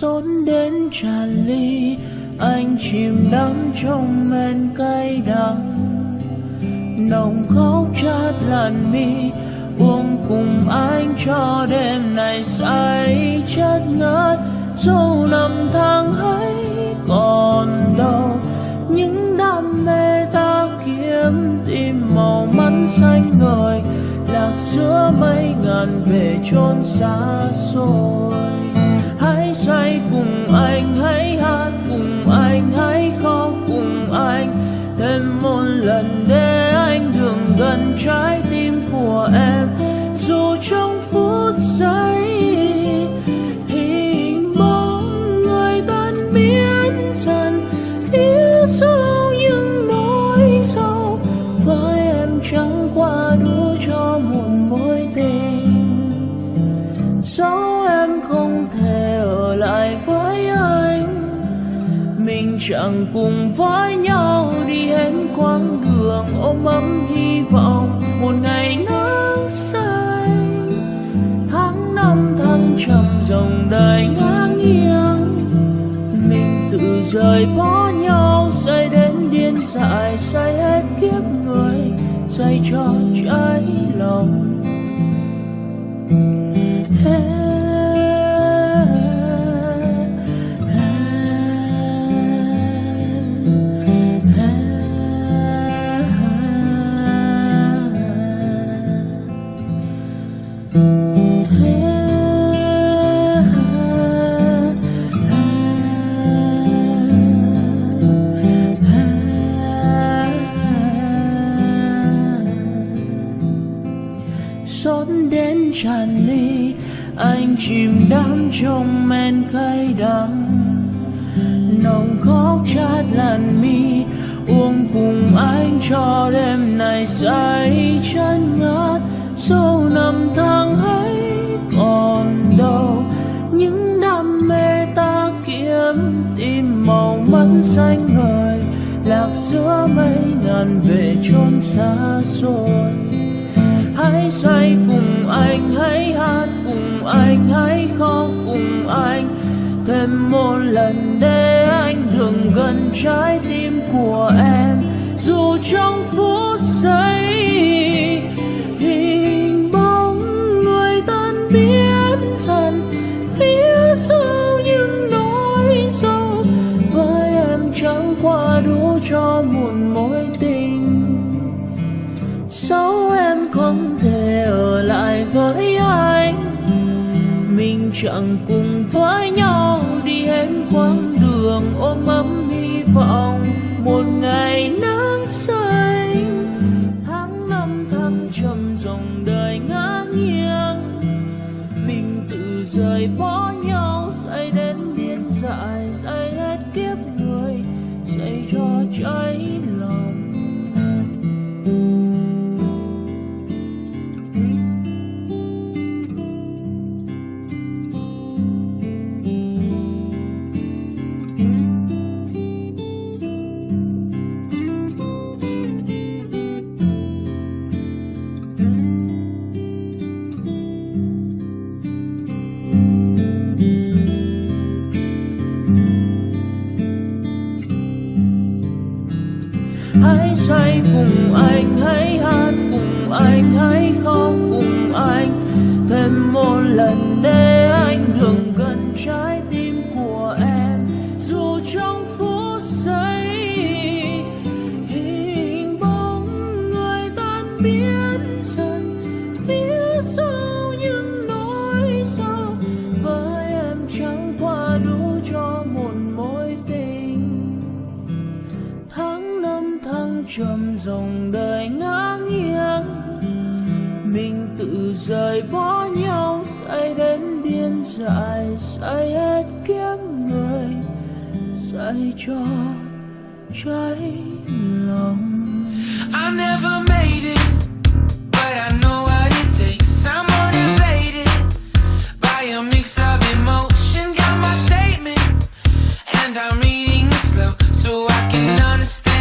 xốn đến tràn ly anh chìm đắm trong men cay đắng. Nồng khóc chát làn mi, uống cùng anh cho đêm này say chất ngất dẫu năm tháng ấy còn đâu những đam mê ta kiếm tìm màu mắt xanh ngời. Lạc giữa mấy ngàn về chốn xa xôi hãy say cùng anh hãy hát, cùng anh hãy khóc, cùng anh thêm một lần để anh đường gần trái tim của em. Dù trong phút giây, hình bóng người tan biến dần phía sau những nỗi sâu với em chẳng qua đủ cho một mối tình. Sau mình chẳng cùng với nhau đi hết quãng đường ôm ấm hy vọng. Một ngày nắng xanh tháng năm thăng trầm dòng đời ngang nghiêng mình tự rời bỏ nhau, say đến điên dại, say hết kiếp người, say cho trái lòng. Xót đến tràn ly. Anh chìm đắm trong men cay đắng. Nồng khóc chát làn mi, uống cùng anh cho đêm này say chân ngát dẫu năm tháng ấy còn đâu những đam mê ta kiếm tìm màu mắt xanh ngời. Lạc giữa mây ngàn về chốn xa xôi hãy say cùng anh, hãy hát cùng anh, hãy khóc cùng anh. Thêm một lần để anh thường gần trái tim của em. Dù trong phút chẳng cùng với nhau. Hãy say cùng anh, hãy hát cùng anh, hãy khóc cùng anh. Thêm một lần dòng đời ngã nghiêng mình tự rời bỏ nhau say đến điên dại say hết kiếm người say cho cháy lòng I never made it, but I know what it takes. I'm motivated by a mix of emotion. Got my statement, and I'm reading slow so I can understand.